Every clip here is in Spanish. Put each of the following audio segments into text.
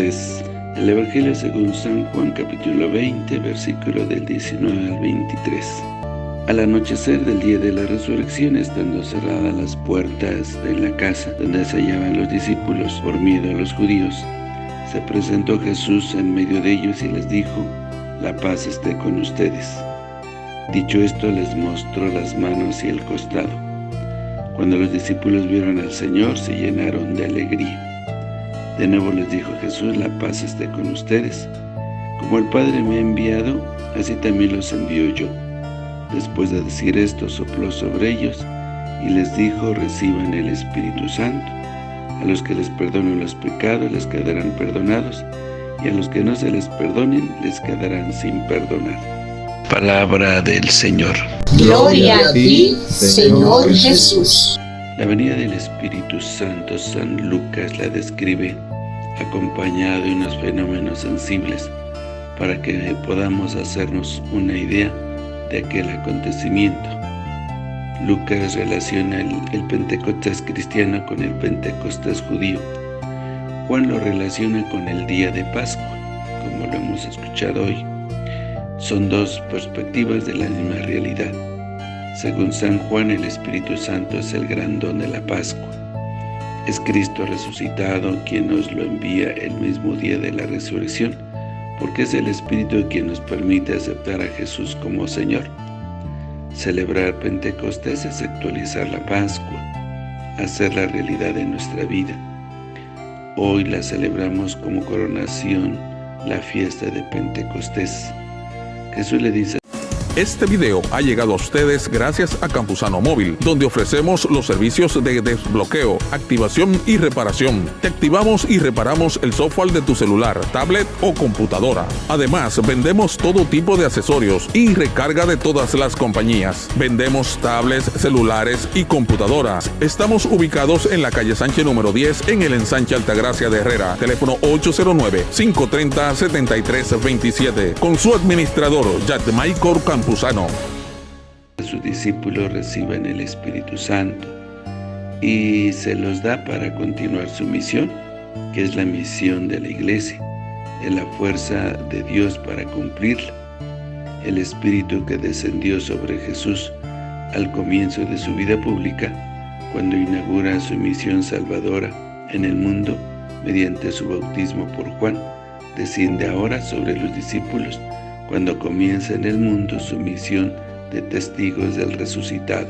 Evangelio según San Juan capítulo 20, versículo del 19 al 23. Al anochecer del día de la resurrección, estando cerradas las puertas de la casa donde se hallaban los discípulos por miedo a los judíos, se presentó Jesús en medio de ellos y les dijo, la paz esté con ustedes. Dicho esto, les mostró las manos y el costado. Cuando los discípulos vieron al Señor, se llenaron de alegría. De nuevo les dijo Jesús, la paz esté con ustedes. Como el Padre me ha enviado, así también los envío yo. Después de decir esto, sopló sobre ellos y les dijo, reciban el Espíritu Santo. A los que les perdonen los pecados les quedarán perdonados, y a los que no se les perdonen les quedarán sin perdonar. Palabra del Señor. Gloria a ti, Señor Jesús. La venida del Espíritu Santo, San Lucas la describe acompañado de unos fenómenos sensibles para que podamos hacernos una idea de aquel acontecimiento. Lucas relaciona el, el, Pentecostés cristiano con el Pentecostés judío. Juan lo relaciona con el día de Pascua, como lo hemos escuchado hoy. Son dos perspectivas de la misma realidad. Según San Juan, el Espíritu Santo es el gran don de la Pascua. Es Cristo resucitado quien nos lo envía el mismo día de la resurrección, porque es el Espíritu quien nos permite aceptar a Jesús como Señor. Celebrar Pentecostés es actualizar la Pascua, hacer la realidad de nuestra vida. Hoy la celebramos como coronación, la fiesta de Pentecostés. Jesús le dice este video ha llegado a ustedes gracias a Campusano Móvil, donde ofrecemos los servicios de desbloqueo, activación y reparación. Te activamos y reparamos el software de tu celular, tablet o computadora. Además, vendemos todo tipo de accesorios y recarga de todas las compañías. Vendemos tablets, celulares y computadoras. Estamos ubicados en la calle Sánchez número 10 en el ensanche Altagracia de Herrera. Teléfono 809-530-7327. Con su administrador, Michael Campusano. Sus discípulos reciben el Espíritu Santo y se los da para continuar su misión, que es la misión de la Iglesia, es la fuerza de Dios para cumplirla. El Espíritu que descendió sobre Jesús al comienzo de su vida pública, cuando inaugura su misión salvadora en el mundo mediante su bautismo por Juan, desciende ahora sobre los discípulos cuando comienza en el mundo su misión de testigos del resucitado.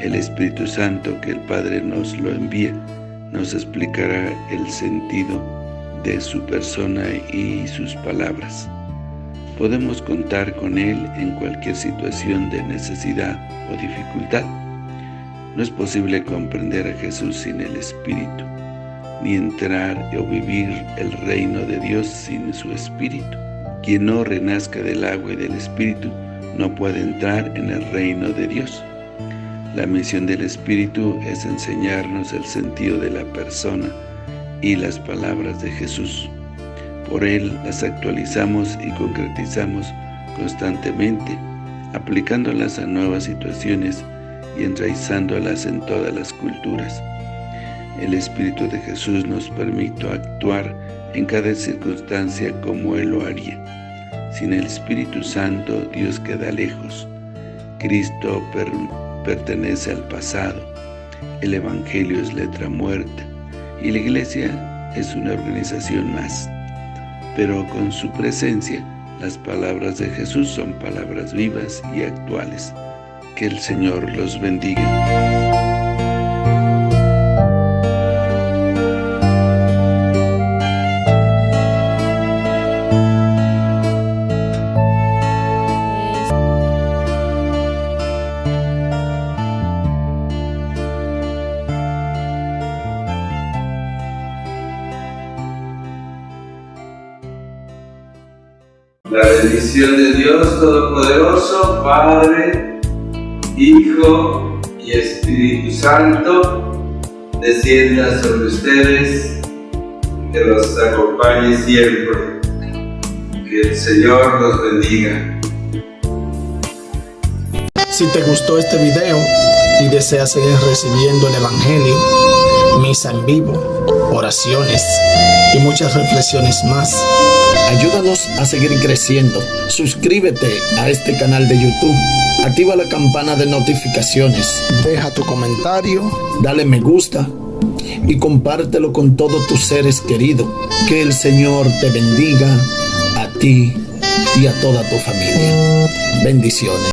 El Espíritu Santo que el Padre nos lo envía, nos explicará el sentido de su persona y sus palabras. Podemos contar con Él en cualquier situación de necesidad o dificultad. No es posible comprender a Jesús sin el Espíritu, ni entrar o vivir el reino de Dios sin su Espíritu. Quien no renazca del agua y del Espíritu no puede entrar en el reino de Dios. La misión del Espíritu es enseñarnos el sentido de la persona y las palabras de Jesús. Por Él las actualizamos y concretizamos constantemente, aplicándolas a nuevas situaciones y enraizándolas en todas las culturas. El Espíritu de Jesús nos permite actuar en cada circunstancia como Él lo haría. Sin el Espíritu Santo, Dios queda lejos. Cristo pertenece al pasado. El Evangelio es letra muerta. Y la Iglesia es una organización más. Pero con su presencia, las palabras de Jesús son palabras vivas y actuales. Que el Señor los bendiga. La bendición de Dios Todopoderoso, Padre, Hijo y Espíritu Santo, descienda sobre ustedes, que los acompañe siempre. Que el Señor los bendiga. Si te gustó este video y deseas seguir recibiendo el Evangelio, misa en vivo, oraciones y muchas reflexiones más. Ayúdanos a seguir creciendo. Suscríbete a este canal de YouTube. Activa la campana de notificaciones. Deja tu comentario. Dale me gusta. Y compártelo con todos tus seres queridos. Que el Señor te bendiga a ti y a toda tu familia. Bendiciones.